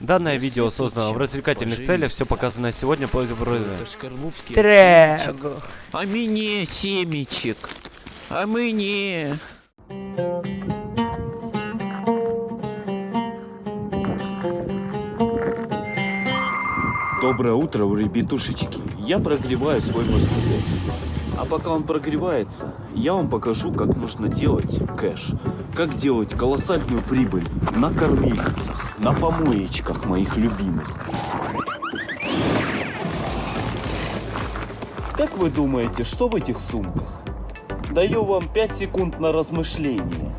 Данное видео создано в развлекательных целях, все показанное сегодня по Трего. А мне семечек. А мне. Доброе утро, ребятушечки. Я прогреваю свой Мерседес. А пока он прогревается, я вам покажу, как нужно делать кэш. Как делать колоссальную прибыль на кормильницах, на помоечках моих любимых. Как вы думаете, что в этих сумках? Даю вам 5 секунд на размышление.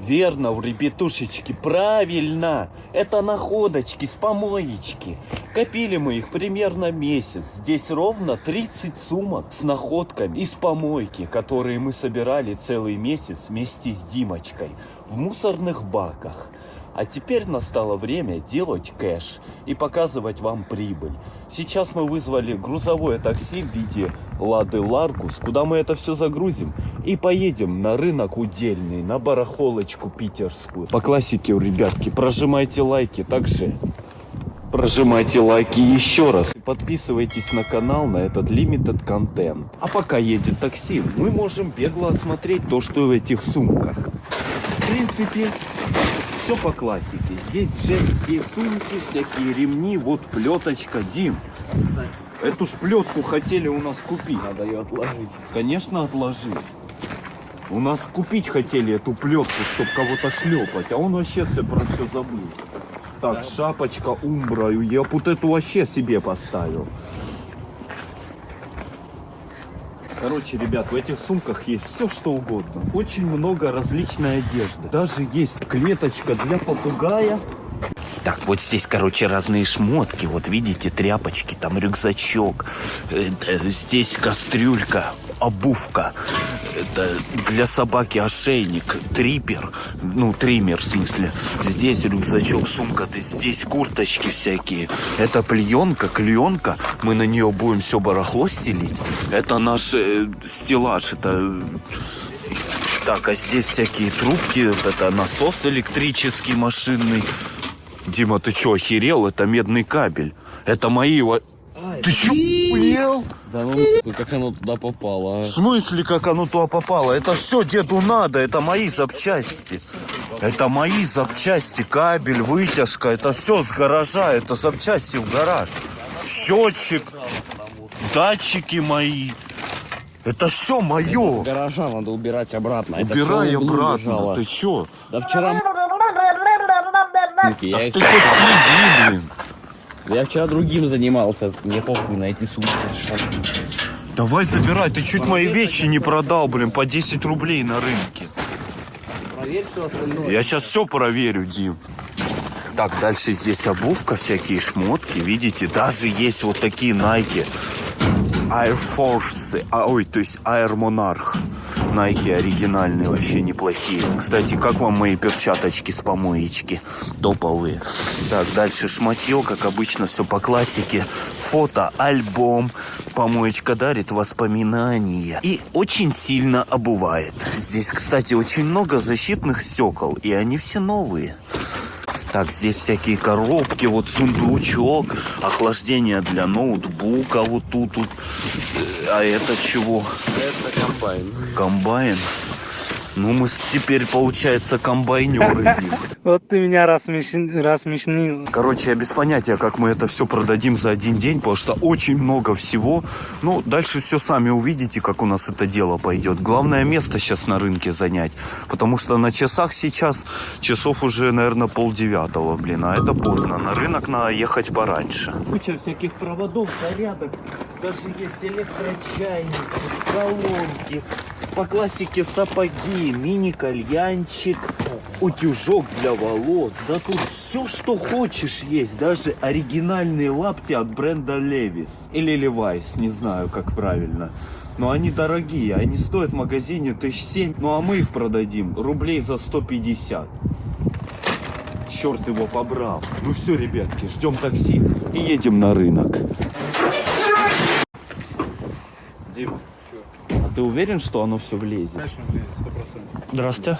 Верно, у ребятушечки, правильно. Это находочки с помоечки. Копили мы их примерно месяц. Здесь ровно 30 сумок с находками из помойки, которые мы собирали целый месяц вместе с Димочкой в мусорных баках. А теперь настало время делать кэш и показывать вам прибыль. Сейчас мы вызвали грузовое такси в виде Лады Ларгус, куда мы это все загрузим и поедем на рынок удельный, на барахолочку питерскую. По классике, ребятки, прожимайте лайки, также прожимайте лайки еще раз. И подписывайтесь на канал на этот limited контент. А пока едет такси, мы можем бегло осмотреть то, что в этих сумках. В принципе, все по классике. Здесь женские сумки, всякие ремни, вот плеточка. Дим, эту ж плетку хотели у нас купить. Надо ее отложить. Конечно, отложи. У нас купить хотели эту плетку, чтобы кого-то шлепать, а он вообще все про все забыл. Так, шапочка Умбра, я вот эту вообще себе поставил. Короче, ребят, в этих сумках есть все, что угодно. Очень много различной одежды. Даже есть клеточка для попугая. Так, вот здесь, короче, разные шмотки. Вот видите, тряпочки, там рюкзачок. э, э, Здесь кастрюлька, обувка. Это для собаки ошейник, трипер. Ну, триммер в смысле. Здесь рюкзачок, сумка. Здесь курточки всякие. Это пленка, клеенка. Мы на нее будем все барахло стелить. Это наш э, стеллаж. Это так, а здесь всякие трубки, это насос электрический, машинный. Дима, ты что, охерел? Это медный кабель. Это мои... во- Ты что, охуел? Да ну как оно туда попало, а? В смысле, как оно туда попало? Это все деду надо, это мои запчасти. Это мои запчасти, кабель, вытяжка, это все с гаража, это запчасти в гараж. Счетчик, датчики мои. Это все мое. Гаража надо убирать обратно. Это Убирай обратно. лежало. Ты что? Да вчера... Я, Так их- ты хоть следи, блин. я вчера другим занимался. Мне похуй на эти сумки. Давай забирай, ты чуть мои вещи не продал, блин, по 10 рублей на рынке. Проверь все остальное. Я сейчас все проверю, Дим. Так, дальше здесь обувка, всякие шмотки, видите, даже есть вот такие Nike. Air Force, а, ой, то есть Air Monarch. Nike оригинальные, вообще неплохие. Кстати, как вам мои перчаточки с помоечки? Топовые. Так, дальше шматье, как обычно, все по классике. Фото, альбом. Помоечка дарит воспоминания. И очень сильно обувает. Здесь, кстати, очень много защитных стекол, и они все новые. Так, здесь всякие коробки, вот сундучок, охлаждение для ноутбука, вот тут, тут. Э, А это чего? Это комбайн. Комбайн. Ну, мы теперь, получается, комбайнеры, Дим. Вот ты меня рассмешнил. Короче, я без понятия, как мы это все продадим за один день, потому что очень много всего. Ну, дальше все сами увидите, как у нас это дело пойдет. Главное место сейчас на рынке занять, потому что на часах сейчас часов уже, наверное, полдевятого, блин, а это поздно. На рынок надо ехать пораньше. Куча всяких проводов, зарядок. Даже есть электрочайники, колонки. По классике сапоги, мини-кальянчик, утюжок для волос. Да тут все, что хочешь есть. Даже оригинальные лапти от бренда Levis. Или Levi's, не знаю, как правильно. Но они дорогие, они стоят в магазине тысяч семь. Ну а мы их продадим рублей за 150. Черт его побрал. Ну все, ребятки, ждем такси и едем на рынок. Дима, а ты уверен, что оно все влезет? Здравствуйте.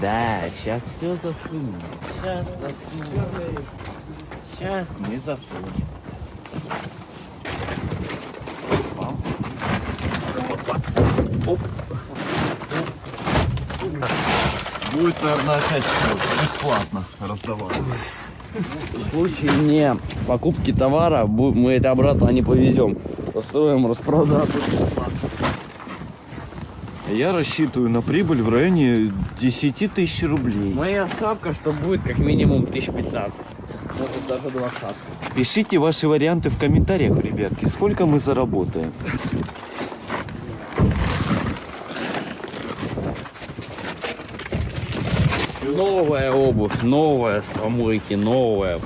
Да, сейчас все засунем. Сейчас засунем. Сейчас мы засунем. Оп. Будет, наверное, опять бесплатно раздаваться. В случае не покупки товара мы это обратно не повезем. Устроим распродажу. Я рассчитываю на прибыль в районе 10 тысяч рублей. Моя ставка, что будет как минимум 1015. Может даже 20. Пишите ваши варианты в комментариях, ребятки, сколько мы заработаем. Новая обувь, новая с помойки, новая.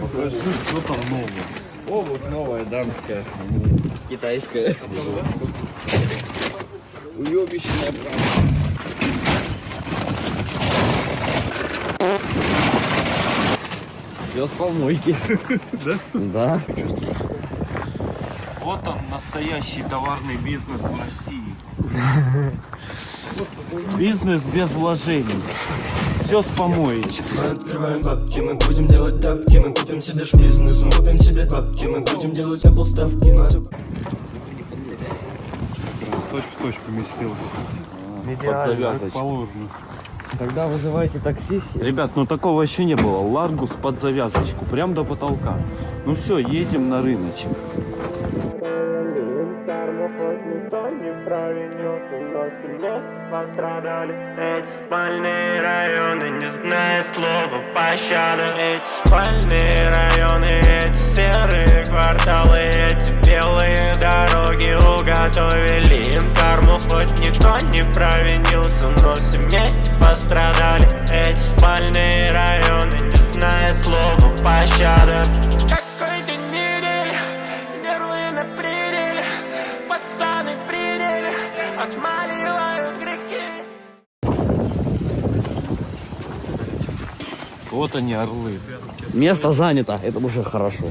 Покажи, что там новое. Обувь новая, дамская, китайская. Уебищная правда. Все с помойки. Да? Да. Вот он, настоящий товарный бизнес в России. Бизнес без вложений. Все с помоечки. Мы открываем бабки, мы будем делать тапки Мы купим себе шбизнес, мы купим себе бабки Мы будем делать на полставки Точь в. Под завязочку. Положено. Тогда вызывайте такси. Ребят, ну такого еще не было. Ларгус под завязочку, прям до потолка. Ну все, едем на рыночек. пострадали Эти спальные районы, не зная слова пощады Эти спальные районы, эти серые кварталы Эти белые дороги уготовили им карму Хоть никто не провинился, но все вместе пострадали Эти спальные районы, не зная слова пощады Какой день недели, нервы на пределе Пацаны в пределе, отмаливают грехи Вот они, орлы. Место занято, это уже хорошо.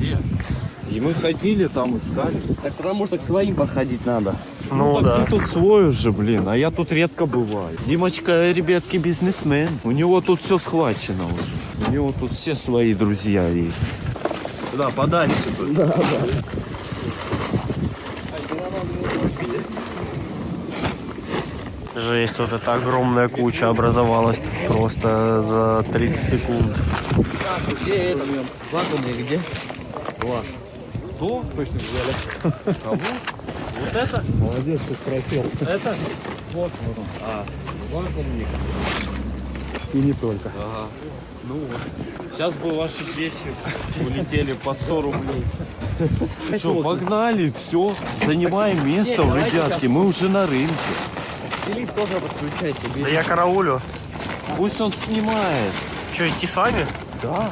И мы ходили там, искали. Так потому что к своим подходить надо. Ну, так ты тут свой уже, блин, а я тут редко бываю. Димочка, ребятки, бизнесмен. У него тут все схвачено уже. У него тут все свои друзья есть. Да, подальше тут. Да, да. Жесть, вот эта огромная куча образовалась просто за 30 секунд. Где это? Вакуумный где? Кто? Точно взяли. Кого? Вот это? Молодец, ты спросил. Это? Вот, вот он. А, вакуумник. И не только. Ага. Ну вот. Сейчас бы ваши вещи улетели по 100 рублей. Что, погнали, все. Занимаем место, ребятки. сейчас. Мы уже на рынке. Филипп тоже подключайся. Да я караулю. Пусть он снимает. Что, идти с вами? Да.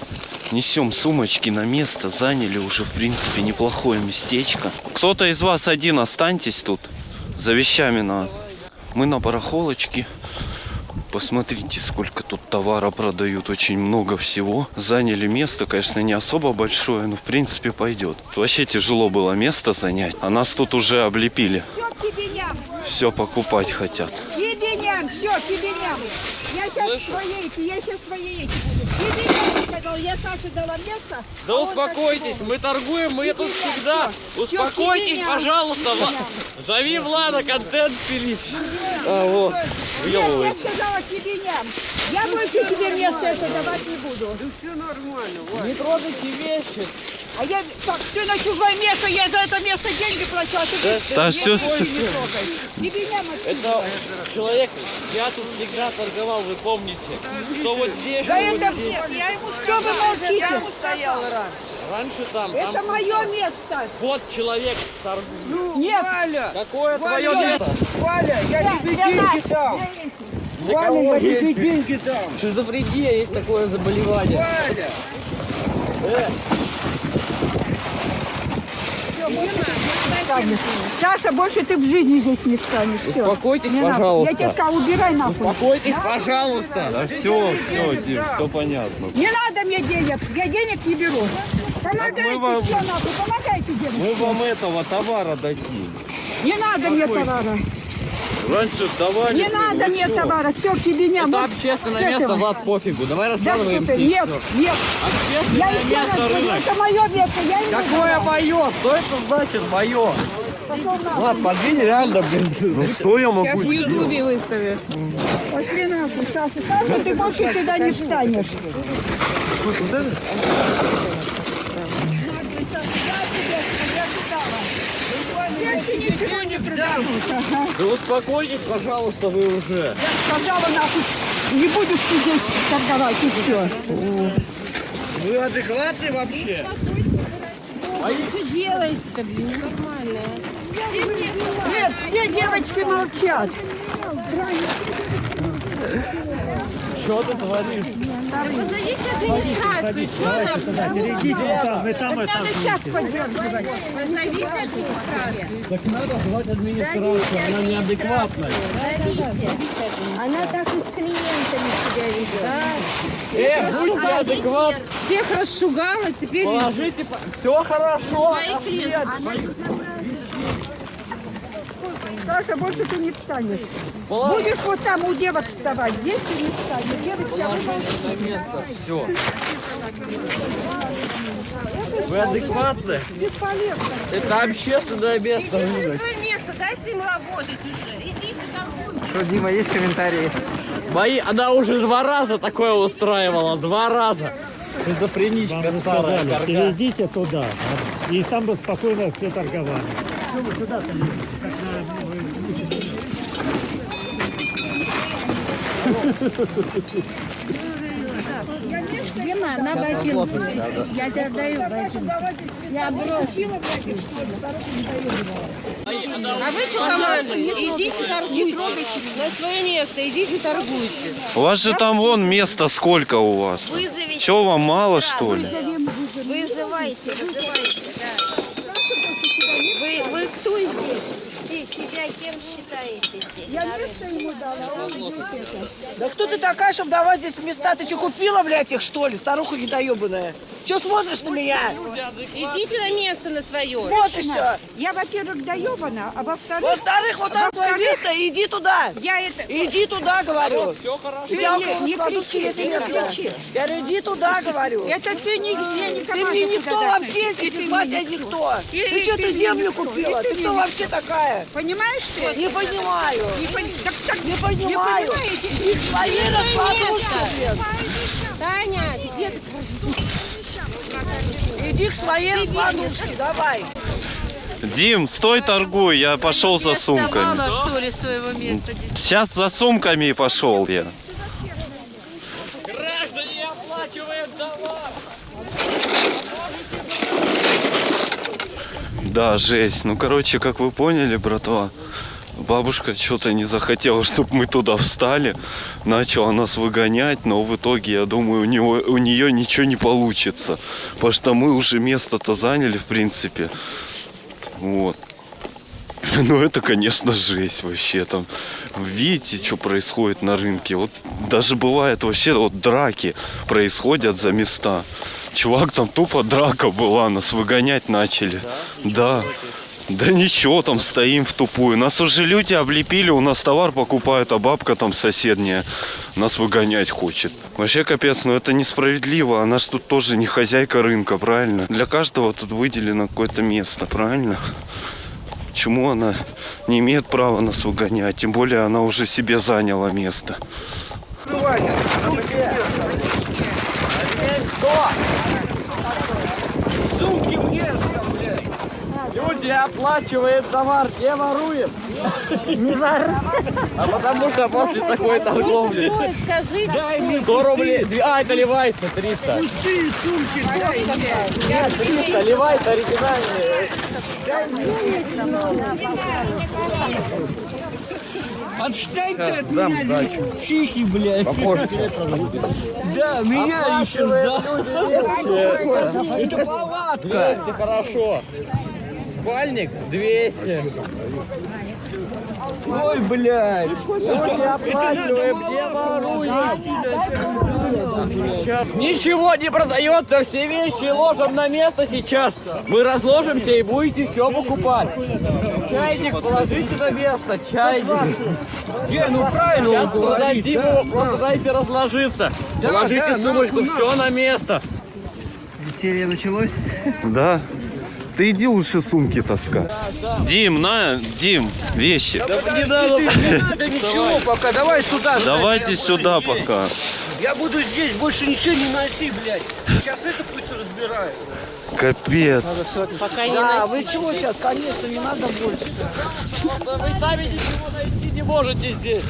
Несем сумочки на место, заняли уже, в принципе, неплохое местечко. Кто-то из вас один останьтесь тут, за вещами на... Мы на барахолочке. Посмотрите, сколько тут товара продают, очень много всего. Заняли место, конечно, не особо большое, но в принципе пойдет. Вообще тяжело было место занять, а нас тут уже облепили. Все, покупать хотят. Все. Я сейчас эти, я сейчас свои эти буду. Тебе сказал, я Саше дала место. Да а он так успокойтесь, мы торгуем, мы тут всегда. Всё, Успокойтесь, ням. пожалуйста. Ням. Зови Влада, контент пилить. А, вот. Я, я сказала тебе Я больше тебе место это давать не буду. Не трогайте вещи. А я, так, ты на чужое место, я за это место деньги плачу, а ты Да я всё, твое всё, не трогай. Не меня мочи. Это человек, я тут всегда торговал, вы помните. Что вот здесь, Да вот это здесь. Что вы молчите? Раньше там, Это там мое место. вот человек торгует. Нет. Какое твое место? Валя, я тебе деньги дам. Валя, я тебе деньги дам. Шизофрения, есть такое заболевание. Саша, больше ты в жизни здесь не встанешь. Всё. Успокойтесь, Не надо. пожалуйста. Я тебе сказала, убирай нахуй. Успокойтесь, пожалуйста. Да все, все, Дим, все понятно. Не надо мне денег, я денег не беру. Помогайте мы вам- все нахуй, помогайте Мы девушке. вам этого товара дадим. Не надо мне товара. Раньше давали. Не надо мне товара, все, к тебе не Это Вот общественное место, этого. Влад, пофигу. Давай Да раскладываем что ты, все. нет, нет. Я Общественное раз место говорю, рынок. это мое место, я не Какое мое? Что это значит мое? Влад, подвинь реально, блин. Ну что я могу сделать? Пошли нахуй, Саша. Саша, ты больше сюда не встанешь. Больше ничего не. Ага. Да успокойтесь, пожалуйста, вы уже. Сказала нахуй, не будешь здесь торговать и все. Вы адекватны вообще? Нет, все девочки молчат. Что ты творишь? Надо сейчас поддерживать. Так надо звать администрацию, она неадекватная. Она так и с клиентами себя ведет. Э, будьте адекватны. Всех расшугала, теперь Положите, все хорошо. Саша, больше ты не встанешь. Положите Будешь вот там у девок вставать. Здесь ты не встанешь. Девочки, а вы на место, все. Вы адекватны? Бесполезно. Это общественное место рынок. свое место, дайте им работать уже. Идите торгуйте. Что, Дима, есть комментарии? Мои, она уже два раза такое устраивала, два раза. Шизофреничка старая, карга. перейдите туда, и там бы спокойно все торговали. Дима, на ботинку. Я тебе даю ботинку. Я брошу. А вы что команда? Идите торгуйте. На свое место, идите торгуйте. У вас же там вон места сколько у вас? Вызовите. Че вам мало что ли? Вызывайте, вызывайте, да. Вы, вы кто здесь? Здесь себя кем считаете здесь? Я место ему дала, он идет это. Да кто ты такая, чтобы давать здесь места? Ты что, купила, блядь, их, что ли? Старуха недоебанная. Че смотришь на меня? Идите на место на свое. Смотришь все. Я, во-первых, доебана, а во-вторых... Во-вторых, вот там твое место, иди туда. Я это... Иди туда, говорю. Все хорошо. Ты Тебя не, кричи, ты не кричи. Я говорю, иди туда, говорю. Это ты не, мне не Ты мне никто вообще здесь, мне я никто. И- Ты и что, ты мне землю купила? И ты мне кто вообще такая? Понимаешь ты? Не понимаю. Не пони- так, так, Не понимаю. понимаете? Их свои раскладушки. Таня, где ты? Иди к своей раскладушке, давай. Дим, стой торгуй, я пошел за сумками. что ли, своего места? Сейчас за сумками пошел я. Граждане, оплачиваем товар. Да, жесть. Ну, короче, как вы поняли, братва, бабушка что-то не захотела, чтобы мы туда встали. Начала нас выгонять, но в итоге, я думаю, у, него, у нее ничего не получится. Потому что мы уже место-то заняли, в принципе. Вот. Ну, это, конечно, жесть вообще. Там, видите, что происходит на рынке? Вот даже бывает вообще вот драки происходят за места. Чувак, там тупо драка была, нас выгонять начали. Да. Да ничего, там стоим в тупую. Нас уже люди облепили, у нас товар покупают, а бабка там соседняя нас выгонять хочет. Вообще капец, но это несправедливо. Она ж тут тоже не хозяйка рынка, правильно? Для каждого тут выделено какое-то место, правильно? Почему она не имеет права нас выгонять? Тем более она уже себе заняла место. Сумки мне блядь. Люди оплачивают товар, не воруем. Не воруем. А потому что после такой торговли. Скажите. Дай мне 100 рублей. А, это Левайса, 300. Пустые сумки, дай мне. Нет, 300, Левайса оригинальные. Отстань ты от дам меня, сдачу. психи, блядь. Попозже. Да, меня еще, да. Это палатка. 200, хорошо. Спальник 200. Ой, блядь. Люди оплачиваем, не воруем. Ничего не продается, все вещи ложим на место сейчас. Мы разложимся и будете все покупать. Чайник положите на место, чайник. Не, ну правильно Сейчас продадим да. его, просто дайте разложиться. Положите сумочку, все на место. Веселье началось? Да. Ты иди лучше сумки таскай. Дим, на, Дим, вещи. Не надо, не надо ничего пока, давай сюда. Давайте сюда пока. Я буду здесь, больше ничего не носи, блядь. Сейчас это пусть разбирают. Капец. Пока не Да, вы чего сейчас? Конечно, не надо больше. Вы сами ничего найти не можете здесь.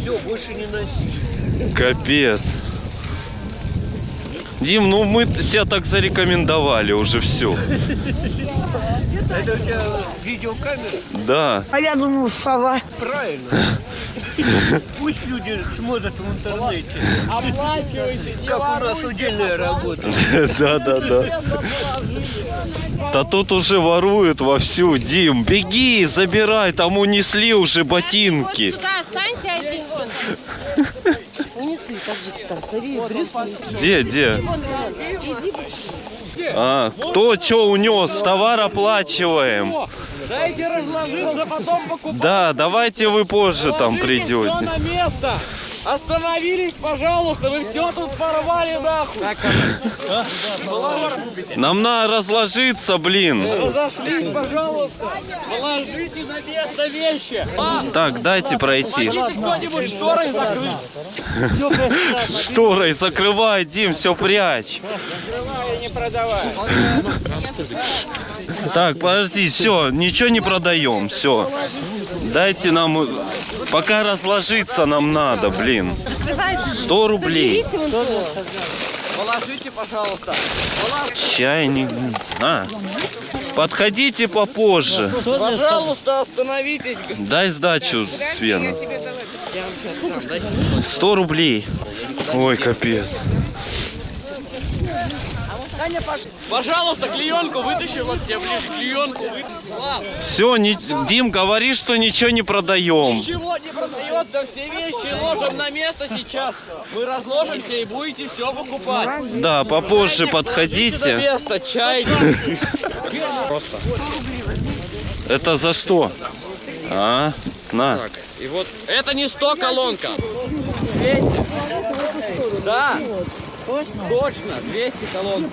Все, больше не носи. Капец. Дим, ну мы себя так зарекомендовали уже все. Это у тебя видеокамера? Да. А я думал, сова. Правильно. Пусть люди смотрят в интернете. Оплачивайте, Как у нас удельная работа. Да, да, да. Да тут уже воруют вовсю. Дим, беги, забирай, там унесли уже ботинки. Вот сюда останьте один. Же там, смотри, брюки. Где, где? А, кто что унес? Товар оплачиваем. Дайте разложиться, потом покупать. Да, давайте вы позже там Положите придете. Остановились, пожалуйста, вы все тут порвали нахуй. Нам надо разложиться, блин. Разошлись, пожалуйста. Положите на место вещи. А, Так, дайте пройти. кто-нибудь шторой закрыть. Шторой закрывай, Дим, все прячь. Закрывай, не продавай. Так, подожди, все, ничего не продаем, все. Дайте нам, пока разложиться нам надо, блин. Раскрывайте. 100 рублей. Положите, пожалуйста. Чайник. А. Подходите попозже. Пожалуйста, остановитесь. Дай сдачу, Свена. 100 рублей. Ой, капец. Пожалуйста, клеенку вытащи, вот тебе ближе клеенку. Все, не, Дим, говори, что ничего не продаем. Ничего не продается, все вещи ложим на место сейчас. Мы разложимся и будете все покупать. Да, попозже Чайник подходите. место, чайник. Просто. Это за что? А, на. Так, и вот это не 100 колонка. 200. Да. Точно? Точно, 200 колонок.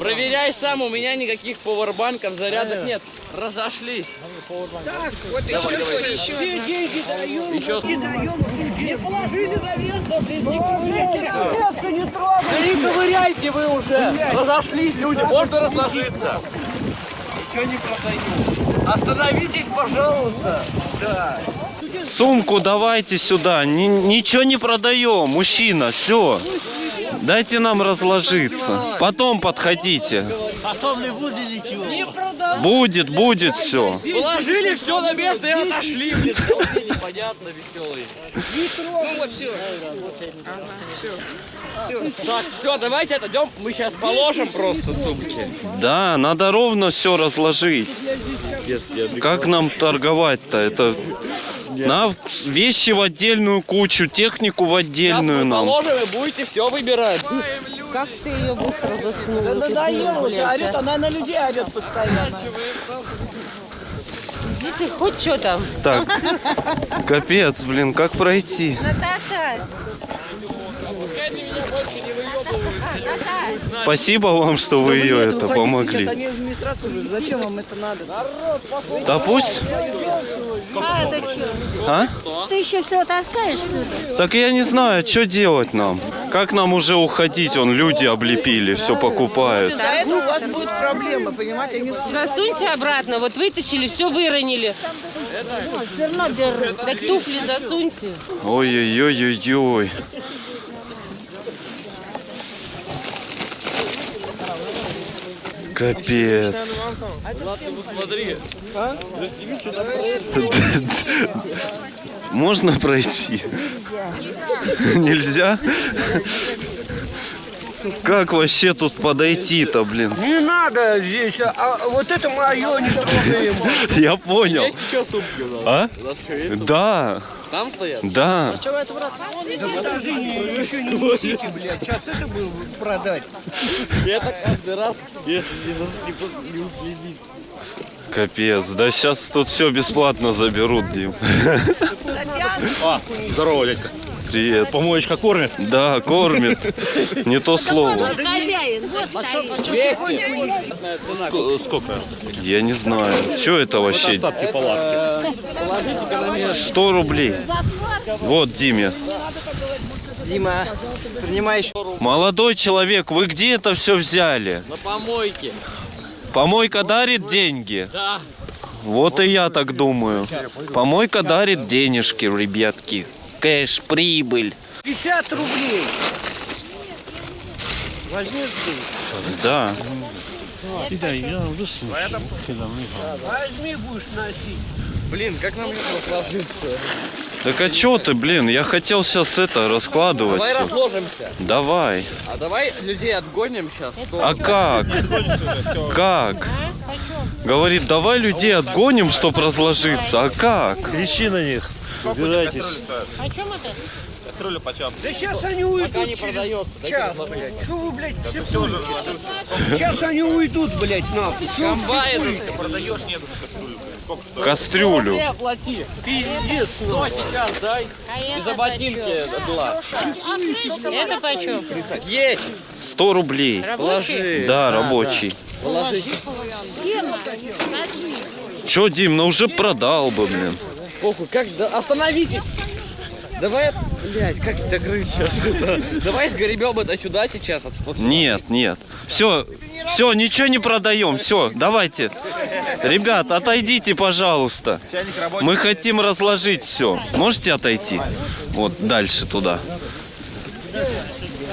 Проверяй сам, у меня никаких пауэрбанков, зарядок нет. Разошлись. Вот еще, Давай, давай. еще. Где деньги даем? Еще. Не даем. Не положили на место, блин, не ковыряйте. Место не трогай. Да не ковыряйте вы уже. Разошлись люди, можно разложиться. Ничего не продаю. Остановитесь, пожалуйста. Да. Сумку давайте сюда. Ни- ничего не продаем, мужчина, все. Дайте нам разложиться. Потом подходите. Потом не будет ничего. Не. Будет, будет все. Положили все на место и отошли. Блин, непонятно, веселые. Ну вот все. Так, все, давайте отойдем. Мы сейчас положим просто сумки. Да, надо ровно все разложить. Как нам торговать-то? Это на вещи в отдельную кучу, технику в Сейчас отдельную мы нам. положим и будете все выбирать. Как ты ее быстро заткнул? Да надоело уже, орет, а. она на людей орет постоянно. Идите, хоть что там. Так, капец, блин, как пройти? Наташа! Спасибо вам, что вы ее это помогли. зачем вам это надо? Да пусть, А это? А? Ты еще все таскаешь? Так я не знаю, что делать нам. Как нам уже уходить? Он люди облепили, все покупают. За это у вас будет проблема, понимаете? Они Засуньте обратно. Вот вытащили, все выронили. Так туфли засуньте. Ой-ой-ой-ой-ой. Капец. Можно пройти? Нельзя? Как вообще тут подойти-то, блин? Не надо здесь, а вот это мое не трогаем. Я понял. Есть еще сумки у нас? А? У нас еще есть? Да, Там стоят? да. Да подожди, еще не несите, блядь. Сейчас это было продать. Это каждый раз, если не уследить. Капец, да сейчас тут все бесплатно заберут, Дим. А, здорово, дядька. Привет. Помоечка кормит? Да, кормит. Не то слово. же хозяин, вот стоит. 200. Сколько? Я не знаю. Что это вообще? Остатки палатки. Положите-ка на место. 100 рублей. Вот, Диме. Дима, принимаешь. Молодой человек, вы где это все взяли? На помойке. Помойка дарит деньги? Да. Вот и я так думаю. Помойка дарит денежки, ребятки. Кэш, прибыль. 50 рублей. Возьми здесь. Да. Возьми, будешь носить. Блин, как нам это ложиться? Так а чё ты, блин? Я хотел сейчас это раскладывать. Давай всё. разложимся. Давай. А давай людей отгоним сейчас. А как? Как? Говорит, давай людей отгоним, чтоб разложиться. А как? Кричи на них. Убирайтесь. О чем это? Кастрюля почем? Да сейчас они уйдут Пока не продается. Час, блядь. Что вы, блядь, все Сейчас они уйдут, блядь, нахуй. Комбайн. психуете? Продаешь, нет кастрюлю. Сколько стоит? Кастрюлю. Ты оплати. Пиздец, Что сейчас дай? И за ботинки была. Это почем? Есть. 100 рублей. Положи. Да, рабочий. Положи. Чё, Дим, ну уже продал бы, блин. Похуй, как, да, остановитесь. Давай, блядь, как догрызть сейчас это? Давай сгребем это сюда сейчас. сюда. Нет, нет. Все, все, ничего не продаем. Все, давайте. Ребят, отойдите, пожалуйста. Мы хотим разложить все. Можете отойти? Вот дальше туда.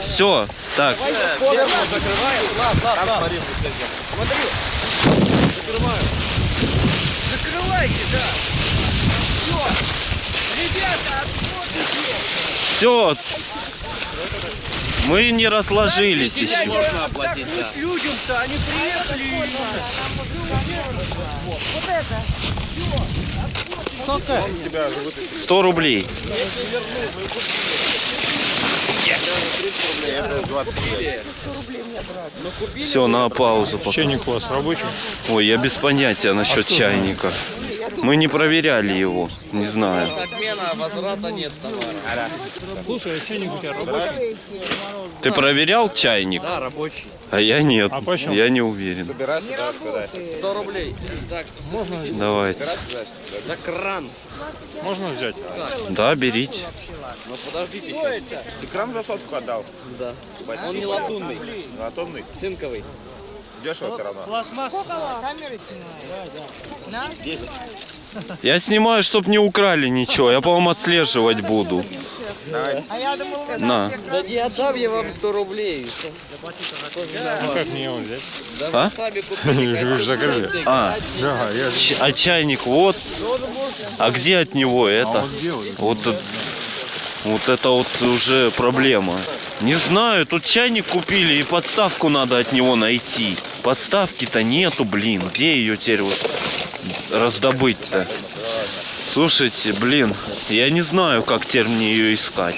Все, так. Закрывайте, да. Все. Мы не разложились еще. Можно оплатить, да. Людям-то, они приехали. Вот это. 100 рублей. Все, на паузу пока. Чайник у вас рабочий? Ой, я без понятия насчет чайника. Мы не проверяли его. Не знаю. С обмена возврата нет товара. Слушай, а чайник у тебя рабочий? Ты проверял чайник? Да, рабочий. А я нет. А почем? Я не уверен. 100 рублей. Так, Давайте. за кран. Можно взять? Да, берите. Ну подождите сейчас. Ты кран за сотку отдал? Да. Он не латунный, Латунный? цинковый. Дешево все равно. Пластмасса. Я снимаю, чтоб не украли ничего. Я, по-моему, отслеживать буду. На. Да не отдам я вам 100 рублей. Ну как мне его взять? Да А? вы сами купили. Вы же закрыли. А, Да, я а чайник вот. А где от него это? Вот, тут- вот это вот уже проблема. Не знаю, тут чайник купили и подставку надо от него найти. Подставки-то нету, блин. Где ее теперь вот раздобыть-то? Слушайте, блин, я не знаю, как теперь мне ее искать.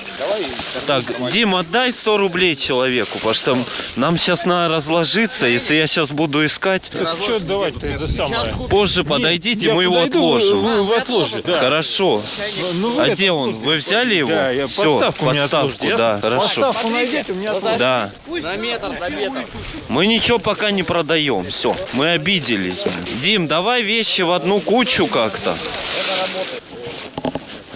Так, Дим, отдай 100 рублей человеку, потому что нам сейчас надо разложиться. Если я сейчас буду искать, Так что давать-то это самое? позже подойдите, мы его подойду, отложим. Вы, вы отложите. Да. Хорошо. Ну, вы а это где он? Вы взяли его? Да, я Все, подставку мне подставку, да, хорошо. Подставку найдите, у меня отложите. Да. На метр, на метр. Мы ничего пока не продаем. Все, мы обиделись. Дим, давай вещи в одну кучу как-то.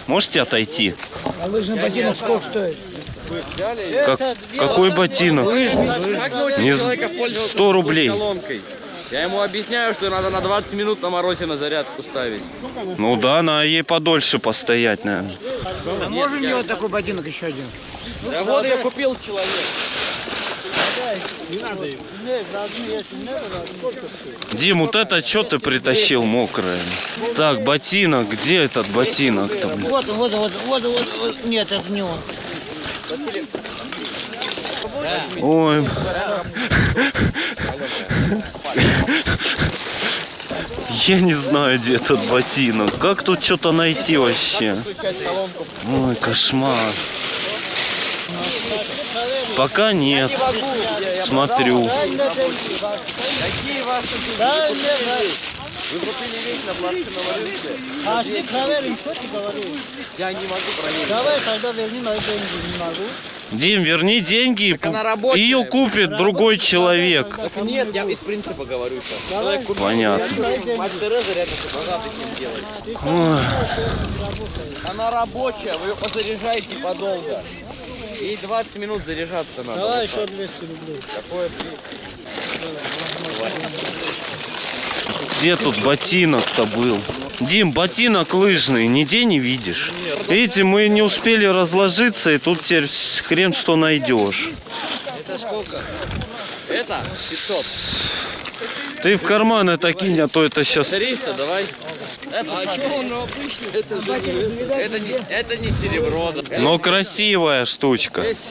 Можете отойти? А лыжный ботинок сколько стоит? Как- какой ботинок? Не 100 рублей. Я ему объясняю, что надо на 20 минут на морозе на зарядку ставить. Ну да, на ей подольше постоять, наверное. А можем делать такой ботинок еще один? Да вот я купил человек. Дим, вот это что ты притащил мокрое? Так, ботинок, где этот ботинок-то, вот, вот, вот, вот, вот. Нет, это не он. Ой. Я не знаю, где этот ботинок. Как тут что-то найти вообще? Ой, кошмар. Пока нет. Смотрю. Какие ваши Вы купили вещь на пластиковом рынке? А шли проверим, что ты говоришь? Я не могу проверить. Давай тогда верни мои деньги, не могу. Дим, верни деньги, рабочая. ее купит другой человек. Так нет, я из принципа говорю сейчас. Понятно. Мать Тереза рядом с делать. Ой. Она рабочая, вы ее позаряжаете подолго. И 20 минут заряжаться надо. Давай вот так. еще 200 рублей. Какое? Где тут ботинок-то был? Дим, ботинок лыжный, нигде не видишь. Видите, мы не успели разложиться, и тут теперь хрен что найдешь. Это сколько? Это 500. Ты в карман это кинь, а то это сейчас... 300, давай. Это, это, не, это не серебро. Но красивая штучка. 200.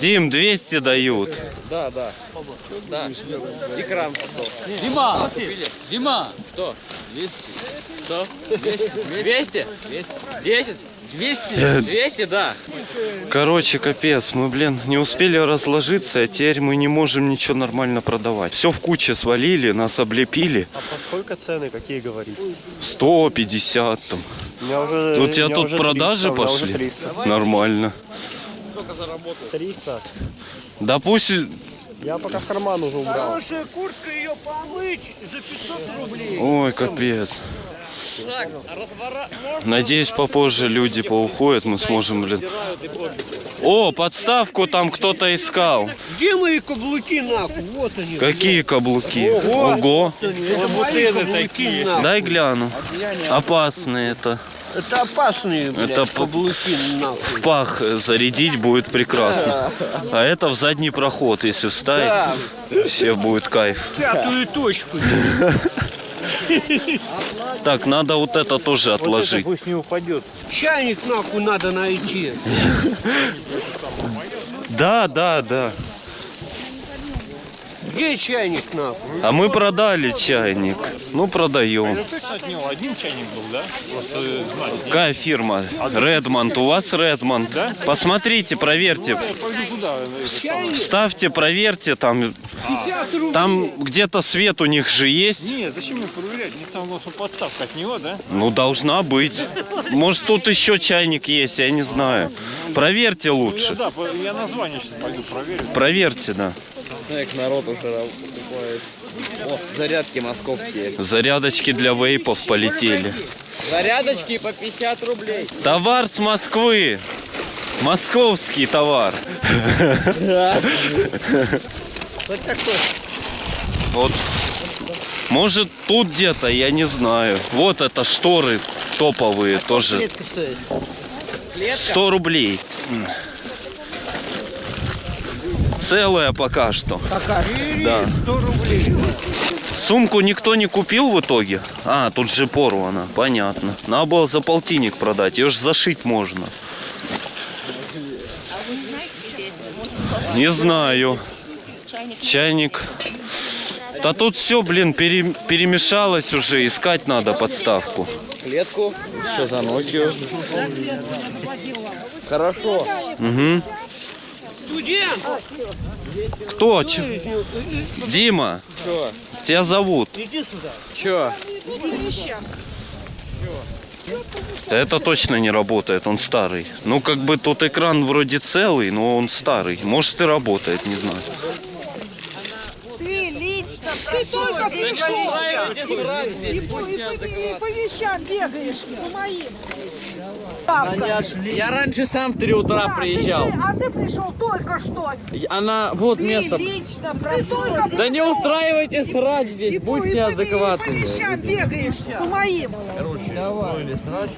Дим, 200 дают. Да, да. Да. Экран что? Дима? Дима, Что? 200. Что? 200? 200? 200. 10? 200? 200, да. Короче, капец, мы, блин, не успели разложиться, а теперь мы не можем ничего нормально продавать. Все в куче свалили, нас облепили. А по сколько цены, какие говорить? 150 там. У меня уже, У тебя меня тут уже продажи 300, у меня уже пошли? 300. Нормально. Сколько заработал? 300. Да пусть... Я пока в карман уже убрал. Хорошая куртка, ее помыть за 500 рублей. Ой, капец. Надеюсь, попозже люди поуходят, мы сможем, блин. О, подставку там кто-то искал. где мои каблуки нахуй? Вот они. Какие каблуки? Ого. Это каблуки нахуй. Дай гляну. Опасные это. Это опасные, блядь, Это каблуки нахуй. В пах зарядить будет прекрасно. А это в задний проход, если вставить, Да. вообще будет кайф. Пятую точку. Так, надо вот это тоже отложить. пусть не упадет. Чайник нахуй надо найти. Да, да, да. Где чайник нахуй? А мы продали чайник. Ну, продаем. один чайник был, да? Просто знать. Какая фирма? Редмонд. У вас Редмонд. Посмотрите, проверьте. Пойду туда. Вставьте, проверьте. Там, там где-то свет у них же есть. Не, зачем мне проверять? Не самое главное, что подставка от него, да? Ну, должна быть. Может, тут еще чайник есть, я не знаю. Проверьте Ну, я, лучше. да, я название сейчас пойду проверю. Проверьте, да. Так, народ уже покупает. О, зарядки московские. Зарядочки для вейпов полетели. Зарядочки по 50 рублей. Товар с Москвы. Московский товар. Вот такой. Вот. Может тут где-то, я не знаю. Вот это шторы топовые тоже. Клетка стоит. 100 рублей. Целая пока что. Пока. Да. 100 рублей. Сумку никто не купил в итоге? А, тут же порвана, понятно. Надо было за полтинник продать, ее же зашить можно. Не знаю. Чайник. Да тут все, блин, пере- перемешалось уже, искать надо подставку. Клетку. Что за ночью? Хорошо. Угу. Студент! Кто? Ч- Дима, Что? тебя зовут. Иди сюда. Че? Это точно не работает, он старый. Ну, как бы тут экран вроде целый, но он старый. Может и работает, не знаю. Ты лично ты только пришел. И по вещам бегаешь, по моим. Я раньше сам в 3 утра приезжал. А ты пришел только что. Она, вот место. лично прошел. Да не устраивайте срать здесь, будьте По адекватны. вещам бегаешь, по моим. Короче, устроили срач.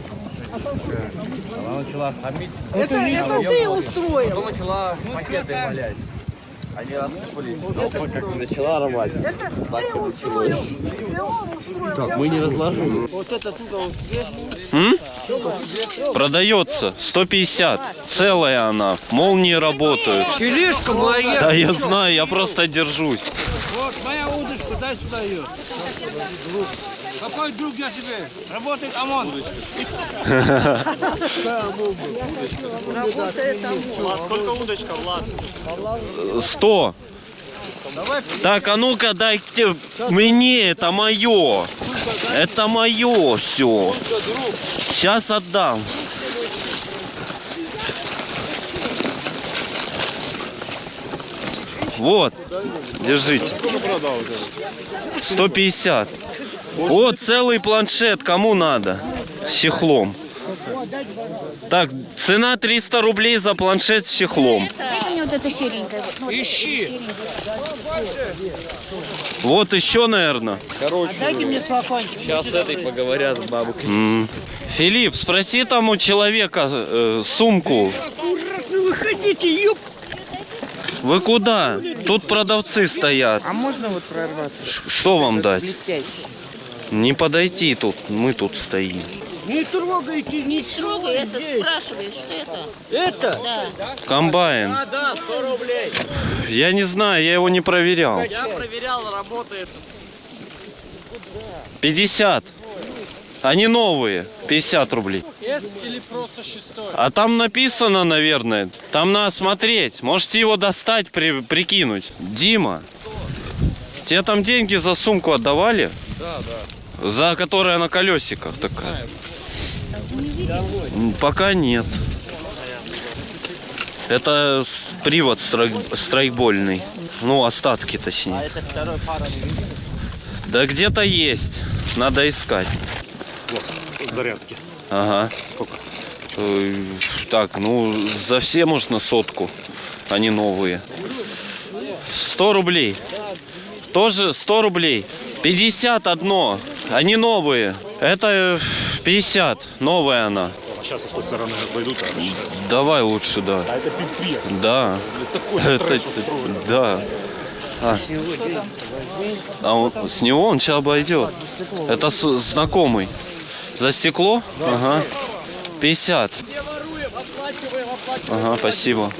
Она начала хамить. Это, это ты устроил. Потом начала пакеты валять. Они рассыпались. Толпа как начала рвать. Так и началось. Мы не разложили. Вот этот угол М? Продается 150. Целая она. Молнии работают. Тележка моя. Да я знаю, я просто держусь. Вот моя удочка, дай сюда ее. Какой друг я тебе? Работает ОМОН. Сколько удочка, Влад? 100. Так, а ну-ка дайте мне, это мое. Это мое все. Сейчас отдам. Вот, держите. Сколько продал вот это? 150. Вот целый планшет, кому надо? С чехлом. Так, цена 300 рублей за планшет с чехлом. Дайте мне вот это серенькое. Ищи. Вот еще, наверное. Короче, Дайте мне стаканчик. сейчас с этой поговорят с бабушкой. М. Филипп, спроси там у человека э, сумку. Вы хотите, ёп. Вы куда? Тут продавцы стоят. А можно вот прорваться? Ш- Что вам дать? Блестящий. Не подойти тут, мы тут стоим. Не трогайте ничего. Трогай, это здесь. спрашиваешь, что это? Это? Да. Комбайн. А, да, 100 рублей. Я не знаю, я его не проверял. Я проверял, работает. 50. Они новые. 50 рублей. С или просто шестой? А там написано, наверное. Там надо смотреть. Можете его достать, при- прикинуть. Дима, тебе там деньги за сумку отдавали? Да, да. За которая на колесиках такая? Пока нет. Это привод страйк- страйкбольный. Ну, остатки точнее. Это второй пара не. Да где-то есть. Надо искать. Зарядки. Ага. Сколько? Э, Так, ну, за все можно сотку. Они новые. 100 рублей. Тоже 100 рублей. 50 одно. Они новые. Это э, 50. Новая она. А сейчас с той стороны а рассчитать. Давай лучше, да. А это пипец. Да. Это, да. А, а он, с него он сейчас обойдет. Это с- знакомый. За стекло? Ага. 50. Ага, спасибо.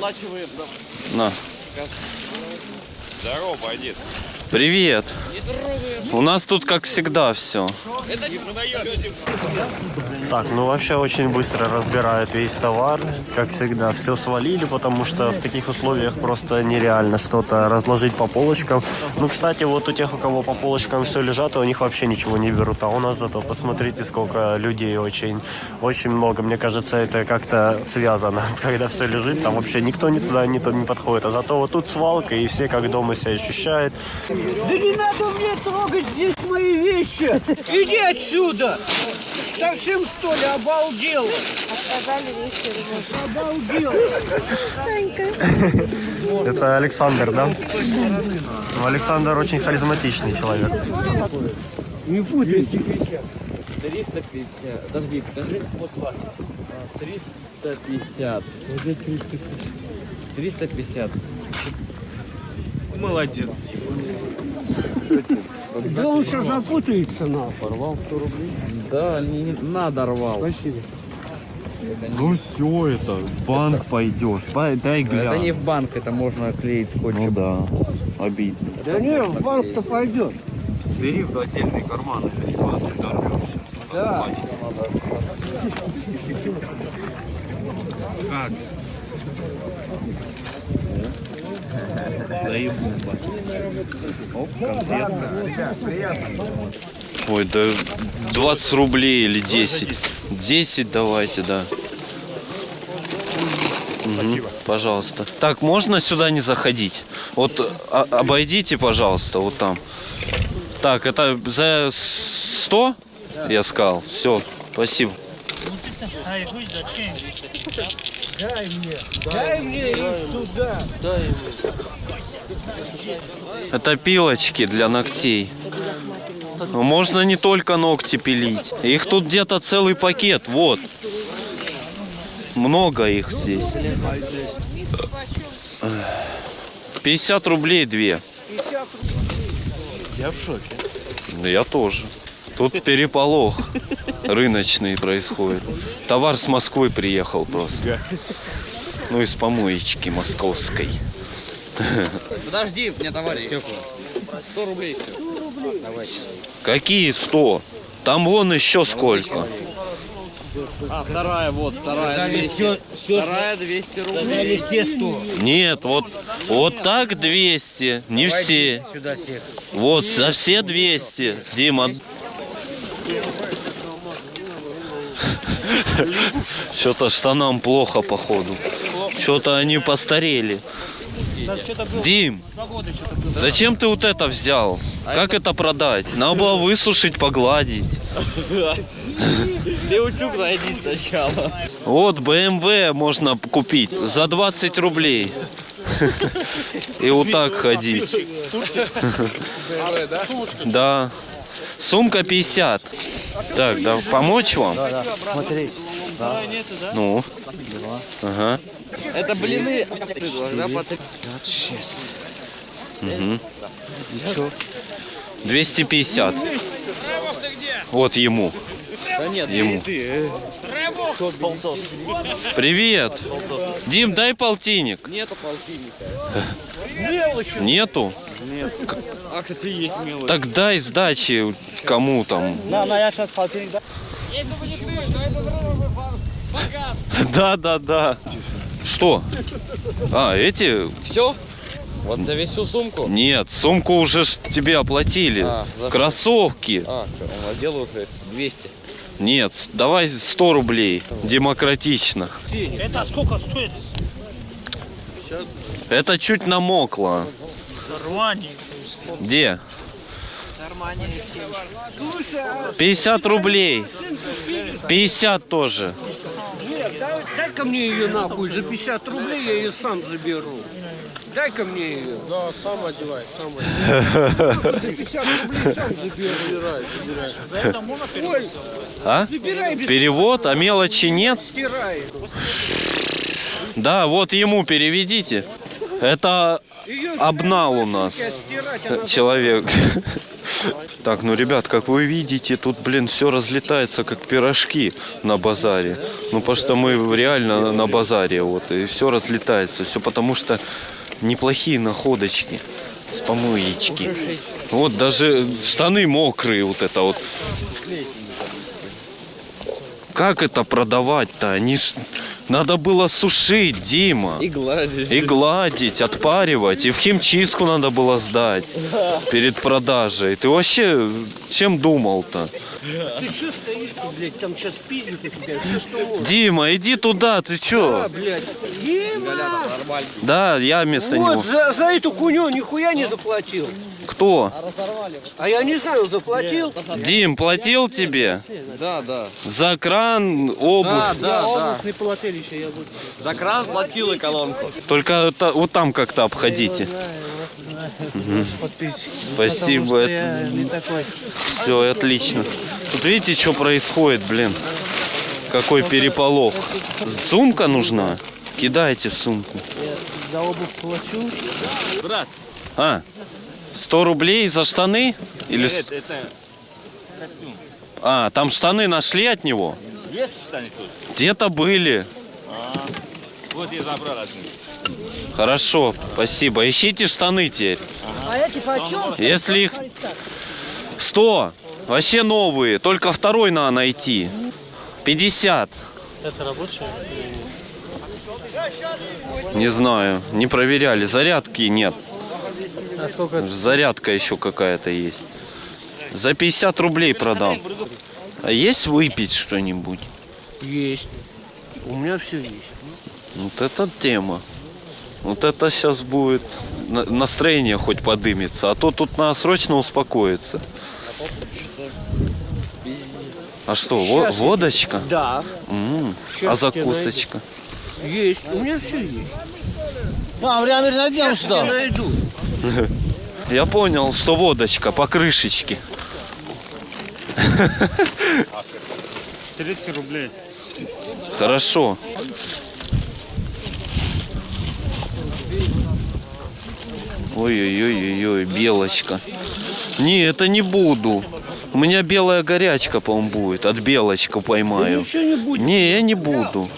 На. Здорово, бандит. Привет. У нас тут, как всегда, все. Это не Так, ну вообще очень быстро разбирают весь товар, как всегда. Все свалили, потому что в таких условиях просто нереально что-то разложить по полочкам. Ну, кстати, вот у тех, у кого по полочкам все лежат, у них вообще ничего не берут. А у нас зато посмотрите, сколько людей очень, очень много. Мне кажется, это как-то связано. Когда все лежит, там вообще никто не туда не, не подходит. А зато вот тут свалка, и все как дома себя ощущают. Да не надо мне трогать здесь мои вещи. Иди отсюда. Совсем что ли обалдел? Сказали вещи. Обалдел. Это Александр, да? Ну, Александр очень харизматичный человек. Не путайте. 350. Подожди, скажи. Вот 350. 350. Молодец, Да он сейчас запутается нахуй. Порвал 100 рублей? Да, не, не надо рвал. Спасибо. Ну все это, в банк пойдешь. Дай Это не в банк, это можно клеить скотчем. Ну да, обидно. Да не, в банк-то пойдет. Бери в отдельный карман, это не важно, дорвешься. Да. Как? Заебуба. Оп, конфетка. Ой, да 20 рублей или 10. 10 давайте, да. Спасибо. Пожалуйста. Так, можно сюда не заходить? Вот а- обойдите, пожалуйста, вот там. Так, это за 100 я сказал. Все, спасибо. Дай мне, дай мне их сюда. Дай Это пилочки для ногтей. Можно не только ногти пилить. Их тут где-то целый пакет, вот. Много их здесь. 50 рублей две. Я в шоке. Я тоже. Тут переполох рыночный происходит. Товар с Москвы приехал просто. Ну, из помоечки московской. Подожди, мне товарищ. 100 рублей. Давай. Какие 100? Там вон еще сколько. А, вторая, вот, вторая Сказали, 200. всё- всё- Вторая 200 рублей. Сказали все 100. Нет, вот, вот так 200. Не все. Сюда всех. Вот, за все 200. Дима. Что-то штанам плохо, походу. Что-то они постарели. Дим, зачем ты вот это взял? Как это продать? Надо было высушить, погладить. Леучук найди сначала. Вот BMW можно купить за 20 рублей. И вот так ходить. Да. Сумка 50. Так, да, помочь вам? Да, да. Смотри. Да. Ну. Ага. Это блины. Мгм. 250. Вот ему. Да нет, Ему. Привет. Дим, дай полтинник. Нету полтинника. Нету? Нет. А, кстати, есть мелочь. Так дай сдачи кому там. На, на, я сейчас полтинник дам. Да, да, да. Что? А, эти? Все? Вот за всю сумку? Нет, сумку уже ж тебе оплатили. А, за? Кроссовки. А, что, делаю 200. Нет, давай 100 рублей. Демократично. Это сколько стоит? Это чуть намокло. Где? 50 рублей. 50 тоже. Дай-ка мне ее нахуй, за 50 рублей я ее сам заберу. Дай-ка мне ее. Да, сам одевай, сам одевай. 50 рублей сам заберу. Забирай, забирай. За это можно Ой, А? Забирай без- Перевод, а мелочи нет? стирай. Да, вот ему переведите. Это обнал у нас она- человек. Так, ну, ребят, как вы видите, тут, блин, все разлетается, как пирожки на базаре. Ну, потому что мы реально на базаре, вот, и все разлетается. Все потому что неплохие находочки с помоечки. Вот даже штаны мокрые, вот это вот. Как это продавать-то? Они ж... Надо было сушить, Дима. И гладить. И гладить, отпаривать. И в химчистку надо было сдать перед продажей. Ты вообще чем думал-то? Ты что стоишь-то, блядь, там сейчас пиздят у тебя? Что? Дима, иди туда, ты Да, чё? блядь. Дима! Да, я вместо него. Вот, за, за эту хуйню нихуя не заплатил. Кто? А я не знаю, заплатил. Дим, платил тебе? Да, да. За кран, обувь? Да, да, да. не платили еще, я буду. За кран платил и колонку. Только это- вот там как-то обходите. Мгм. Спасибо. я такой. Все, отлично. Тут видите, что происходит, блин? Какой переполох. Сумка нужна? Кидайте в сумку. За обувь плачу. Брат. А, 100 рублей за штаны? Или... Это, это костюм. А, там штаны нашли от него? Есть штаны тут? Где-то были. А, вот я забрал один. Хорошо, спасибо. Ищите штаны теперь. А эти почем? Если их 100, вообще новые, только второй надо найти. 50. Это рабочая? Не знаю, не проверяли. Зарядки нет. Зарядка еще какая-то есть. За 50 рублей продам. А есть выпить что-нибудь? Есть. У меня все есть. Вот это тема. Вот это сейчас будет на- настроение хоть подымется, а то тут надо срочно успокоиться. А что, я- водочка? Да. М, Щас А закусочка? Есть. У меня все есть. Мам, реально найдем Сейчас я найду. Я понял, что водочка по крышечке. 30 рублей. Хорошо. Ой-ой-ой-ой, белочка. Не, это не буду. У меня белая горячка, по-моему, будет. От белочка поймаю. не будет. Не, я не буду.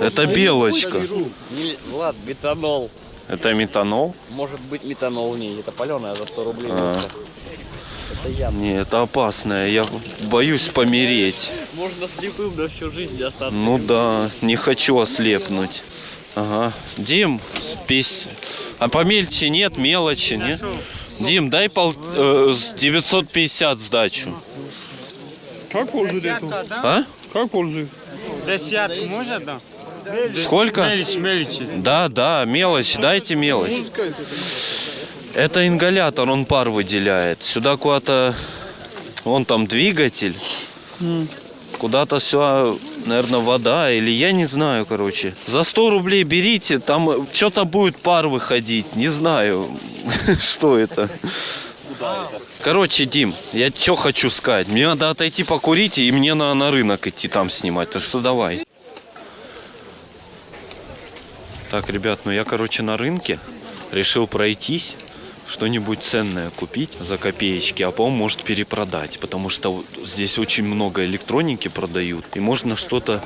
Это белочка. Влад, метанол. Это метанол? Может быть метанол в ней. Это паленая за 100 рублей. А. водка. Это я. Не, это опасное. Я боюсь помереть. Можно слепым на всю жизнь остаться. Ну да, не хочу ослепнуть. Ага. Дим, спись. А помельче нет, мелочи, нет? Дим, дай пол, э, с 950 сдачу. Как пользуется? А? Как пользуется? Десятку может, да? Сколько? Мелочь, мелочи. Да, да, мелочь, дайте мелочь. Это ингалятор, он пар выделяет. Сюда куда-то, вон там двигатель. Куда-то все, наверное, вода или я не знаю, короче. За 100 рублей берите, там что-то будет пар выходить. Не знаю, что это. Короче, Дим, я что хочу сказать. Мне надо отойти покурить, и мне надо на рынок идти там снимать. Так что давай. Так, ребят, ну я, короче, на рынке решил пройтись, что-нибудь ценное купить за копеечки, а по может перепродать, потому что здесь очень много электроники продают, и можно что-то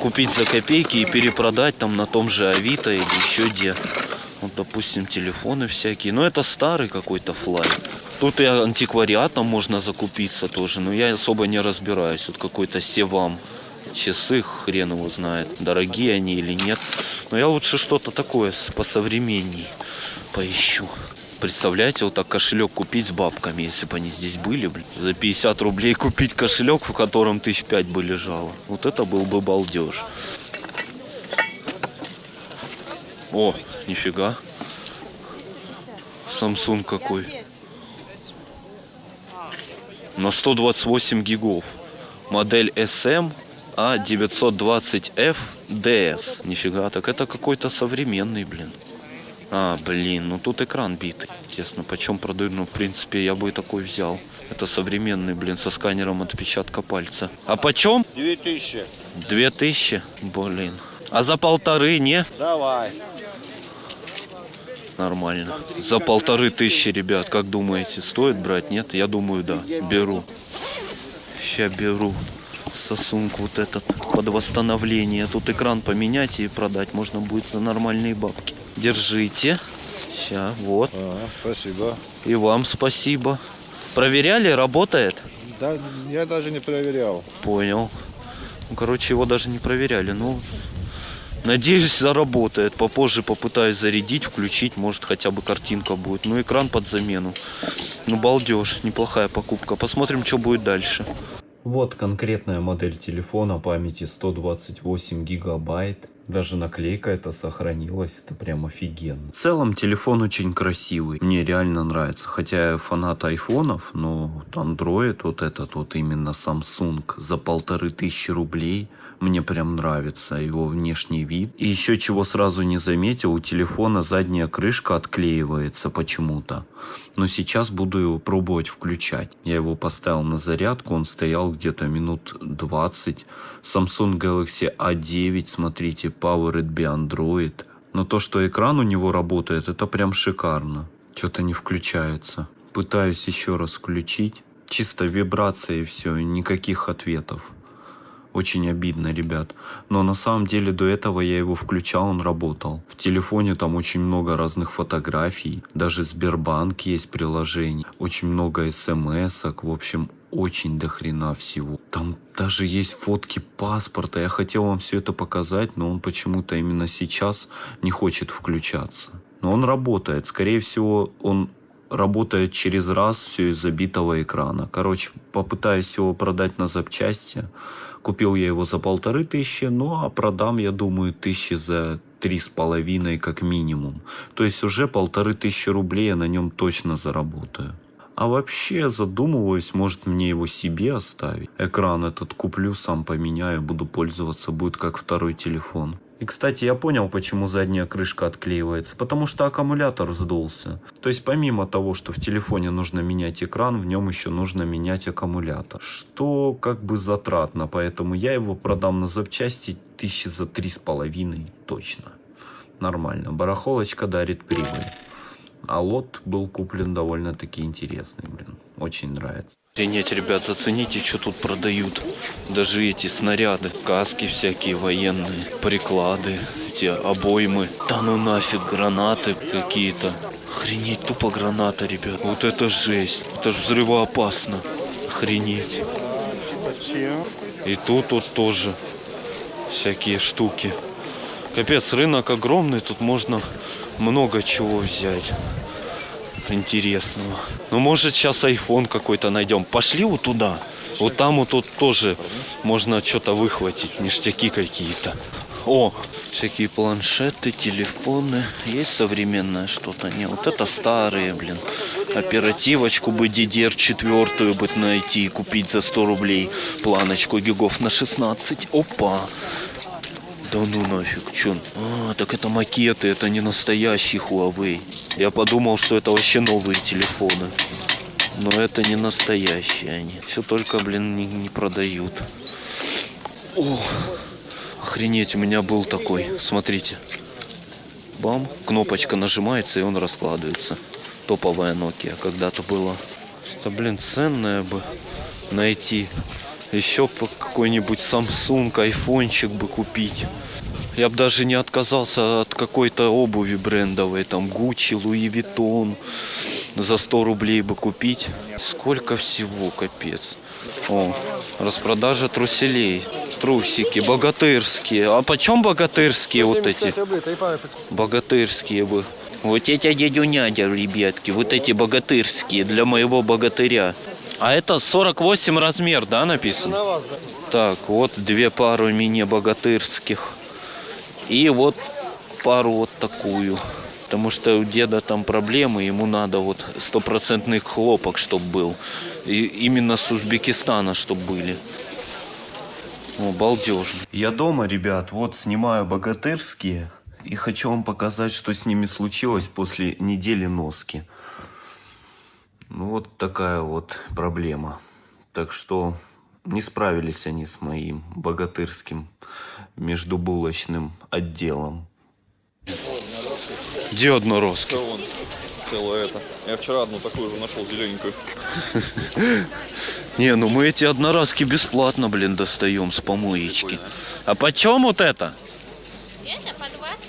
купить за копейки и перепродать там на том же Авито или еще где. Вот, допустим, телефоны всякие. Но это старый какой-то флай. Тут и антиквариатом можно закупиться тоже, но я особо не разбираюсь. Вот какой-то Севам. Часы, хрен его знает, дорогие они или нет. Но я лучше что-то такое посовременней поищу. Представляете, вот так кошелек купить с бабками, если бы они здесь были, блин. За 50 рублей купить кошелек, в котором тысяч пять бы лежало. Вот это был бы балдеж. О, нифига. Samsung какой. На 128 гигов. Модель SM A920F DS. Нифига, так это какой-то современный, блин. А, блин, ну тут экран битый. Тесно, почем продают? Ну, в принципе, я бы и такой взял. Это современный, блин, со сканером отпечатка пальца. А почем? 2000. Две тысячи? Блин. А за полторы, не? Давай. Нормально. За полторы тысячи, ребят, как думаете, стоит брать? Нет? Я думаю, да. Беру. Ща беру. Сосунку вот этот под восстановление. Тут экран поменять и продать можно будет за нормальные бабки. Держите. Ща, вот. спасибо. И вам спасибо. Проверяли, работает? Да, я даже не проверял. Понял. Ну, короче, его даже не проверяли. Ну, надеюсь, заработает. Попозже попытаюсь зарядить, включить. Может, хотя бы картинка будет. Ну, экран под замену. Ну, балдеж. Неплохая покупка. Посмотрим, что будет дальше. Вот конкретная модель телефона памяти 128 гигабайт. Даже наклейка эта сохранилась, это прям офигенно. В целом телефон очень красивый, мне реально нравится. Хотя я фанат айфонов, но вот Android, вот этот вот именно Samsung за полторы тысячи рублей, мне прям нравится его внешний вид. И еще чего сразу не заметил, у телефона задняя крышка отклеивается почему-то. Но сейчас буду его пробовать включать. Я его поставил на зарядку, он стоял где-то минут 20. Samsung Galaxy A9, смотрите, Powered by Android. Но то, что экран у него работает, это прям шикарно. Что-то не включается. Пытаюсь еще раз включить. Чисто вибрация и все, никаких ответов. Очень обидно, ребят. Но на самом деле до этого я его включал, он работал. В телефоне там очень много разных фотографий. Даже Сбербанк есть приложение. Очень много смс-ок. В общем, очень дохрена всего. Там даже есть фотки паспорта. Я хотел вам все это показать, но он почему-то именно сейчас не хочет включаться. Но он работает. Скорее всего, он работает через раз все из забитого экрана. Короче, попытаюсь его продать на запчасти. Купил я его за полторы тысячи, ну а продам, я думаю, тысячи за три с половиной как минимум. То есть уже полторы тысячи рублей я на нем точно заработаю. А вообще задумываюсь, может мне его себе оставить. Экран этот куплю, сам поменяю, буду пользоваться, будет как второй телефон. И, кстати, я понял, почему задняя крышка отклеивается. Потому что аккумулятор сдулся. То есть, помимо того, что в телефоне нужно менять экран, в нем еще нужно менять аккумулятор. Что как бы затратно, поэтому я его продам на запчасти тысячи за три с половиной точно. Нормально. Барахолочка дарит прибыль. А лот был куплен довольно-таки интересный, блин. Очень нравится. Охренеть, ребят, зацените, что тут продают. Даже эти снаряды, каски всякие военные, приклады, эти обоймы. Да ну нафиг, гранаты какие-то. Охренеть, тупо граната, ребят. Вот это жесть. Это же взрывоопасно. Охренеть. И тут вот тоже всякие штуки. Капец, рынок огромный, тут можно много чего взять интересного. Ну, может, сейчас iPhone какой-то найдем. Пошли вот туда. Вот там вот тут тоже можно что-то выхватить, ништяки какие-то. О, всякие планшеты, телефоны. Есть современное что-то? Не, вот это старые, блин. Оперативочку бы DDR четвертую бы найти и купить за 100 рублей. Планочку гигов на 16. Опа. Да ну нафиг, чё? А, так это макеты, это не настоящий Huawei. Я подумал, что это вообще новые телефоны. Но это не настоящие они. Все только, блин, не, не продают. О, охренеть, у меня был такой. Смотрите. Бам, кнопочка нажимается и он раскладывается. Топовая Nokia когда-то была. Что, блин, ценное бы найти. Еще какой-нибудь Samsung, айфончик бы купить. Я бы даже не отказался от какой-то обуви брендовой, там Gucci, Louis Vuitton. За 100 рублей бы купить. Сколько всего, капец. О, распродажа труселей. Трусики, богатырские. А почем богатырские вот эти? Богатырские бы. Вот эти дядюнядя, ребятки, вот эти богатырские для моего богатыря. А это 48 размер, да, написано? Так, вот две пары мини-богатырских. И вот пару вот такую. Потому что у деда там проблемы, ему надо вот стопроцентный хлопок, чтобы был. И именно с Узбекистана, чтобы были. О, балдежно. Я дома, ребят, вот снимаю богатырские. И хочу вам показать, что с ними случилось после недели носки. Ну, вот такая вот проблема. Так что не справились они с моим богатырским междубулочным отделом. Где одноросский? Целое это. Я вчера одну такую же нашел, зелененькую. Не, ну мы эти одноразки бесплатно, блин, достаем с помоечки. А почем вот это? Это по 20.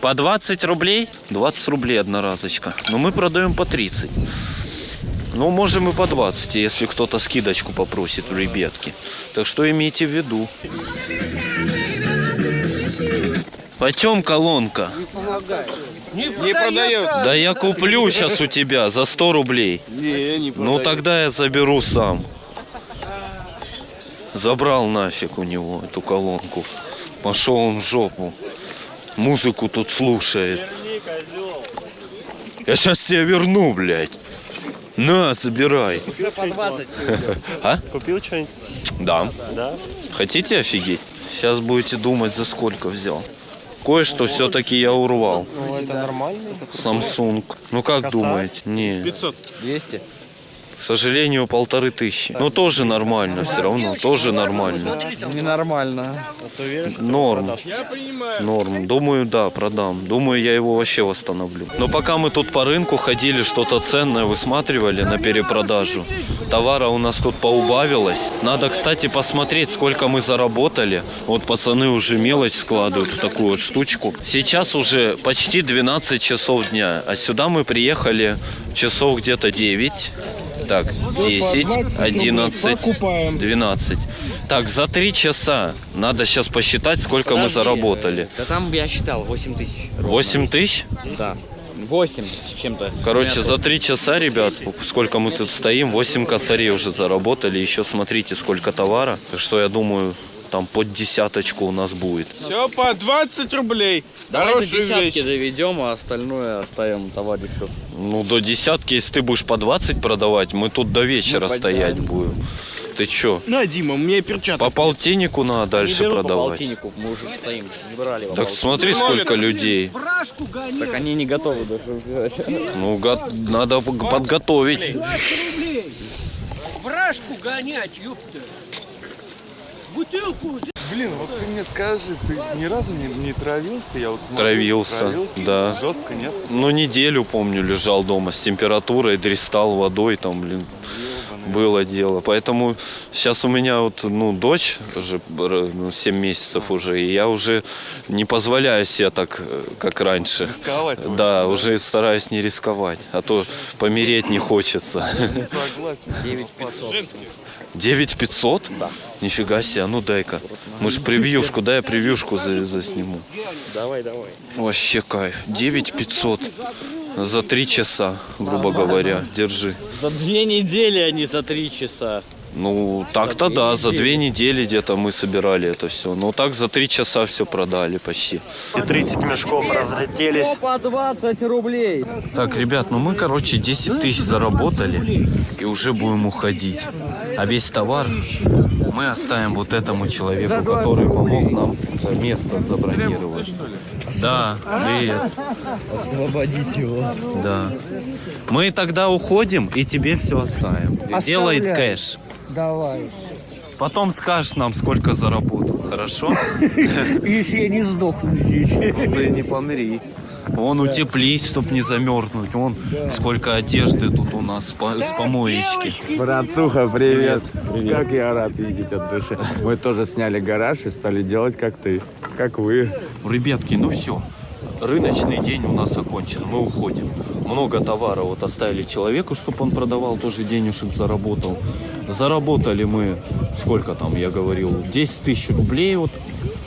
По 20 рублей? 20 рублей одноразочка. Но мы продаем по 30. Ну, можем и по 20, если кто-то скидочку попросит в ребятки. Так что имейте в виду. Почем колонка? Не, продает. Да я куплю сейчас у тебя за 100 рублей. Не, не Ну тогда я заберу сам. Забрал нафиг у него эту колонку. Пошел он в жопу. Музыку тут слушает. Я сейчас тебе верну, блядь. На, забирай. Уже по 20. А? Купил что-нибудь? Да. Да? Хотите офигеть? Сейчас будете думать, за сколько взял. Кое-что все-таки я урвал. Ну, это нормально. Samsung. Ну как думаете? Не. 500. 200. К сожалению, полторы тысячи. Но тоже нормально все равно. Тоже нормально. Ненормально. Норм. Норм. Думаю, да, продам. Думаю, я его вообще восстановлю. Но пока мы тут по рынку ходили, что-то ценное высматривали на перепродажу. Товара у нас тут поубавилось. Надо, кстати, посмотреть, сколько мы заработали. Вот пацаны уже мелочь складывают в такую вот штучку. Сейчас уже почти 12 часов дня. А сюда мы приехали часов где-то 9. Так, 10, 11, 12. Так, за 3 часа надо сейчас посчитать, сколько мы Подожди. заработали. Да там я считал 8 тысяч. 8 тысяч? Да. 8 с чем-то. Короче, за 3 часа, ребят, сколько мы тут стоим, 8 косарей уже заработали. Еще смотрите, сколько товара. Так что я думаю, там под десяточку у нас будет. Все по 20 рублей. Давай до Хорошая десятки вещь. доведем, а остальное оставим товарищу. Ну, до десятки, если ты будешь по 20 продавать, мы тут до вечера Ну, стоять будем. Ты чё? На, Дима, мне перчатки. По полтиннику надо дальше не беру по продавать. полтиннику, мы уже стоим, не брали по Так полтиннику. смотри, сколько людей. Так они не готовы даже взять. Ну, го- надо подготовить. 20 рублей. Брашку гонять, ёпта. Бутылку. Блин, вот ты мне скажи, ты ни разу не, не травился? Я вот смотрю, Травился, травился. да. Жестко, нет? Ну, неделю, помню, лежал дома с температурой, дристал водой, там, блин, было дело. Поэтому сейчас у меня вот, ну, дочь уже ну, 7 месяцев уже, и я уже не позволяю себе так, э, как раньше. Рисковать Да, да. уже стараюсь не рисковать, а то помереть не хочется. Не согласен. 9500. 9500? Да. Нифига себе, а ну дай-ка. Мы ж превьюшку, дай я превьюшку за- засниму. Давай, давай. Вообще кайф. 9500 за три часа, грубо говоря. Держи. За две недели, а не за три часа. Ну, так-то да, за недели. две недели где-то мы собирали это все. Но так за три часа все продали почти. И 30 мешков разлетелись. По 20 рублей. Так, ребят, ну мы, короче, 10 тысяч заработали и уже будем уходить. А весь товар мы оставим вот этому человеку, который помог нам место забронировать. Да, привет. Освободить его. Да. Мы тогда уходим и тебе все оставим. Оставляй. кэш. Давай. Потом скажешь нам, сколько заработал, хорошо? Если я не сдохну здесь. Ну ты не помри. Вон утеплись, чтоб не замерзнуть. Вон сколько одежды тут у нас с по- с помоечки. Братуха, привет. Как я рад видеть от души. Мы тоже сняли гараж и стали делать как ты, как вы. Ребятки, ну все. Рыночный день у нас окончен. Мы уходим. Много товара вот оставили человеку, чтобы он продавал, тоже денежек заработал. Заработали мы, сколько там, я говорил, 10 тысяч рублей вот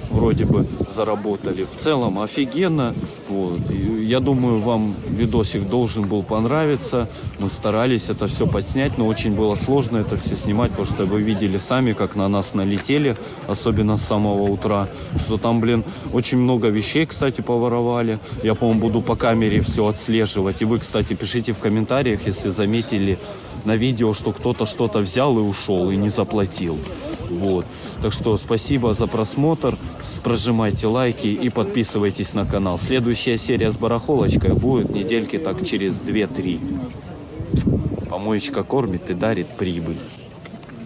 вроде бы заработали. В целом офигенно. Вот. Я думаю, вам видосик должен был понравиться. Мы старались это все подснять, но очень было сложно это все снимать, потому что вы видели сами, как на нас налетели, особенно с самого утра, что там, блин, очень много вещей, кстати, поворовали. Я, по-моему, буду по камере все отслеживать. И вы, кстати, пишите в комментариях, если заметили на видео, что кто-то что-то взял и ушел, и не заплатил. Вот. Так что спасибо за просмотр. Прожимайте лайки и подписывайтесь на канал. Следующая серия с барахолочкой будет недельки так через 2-3. Помоечка кормит и дарит прибыль.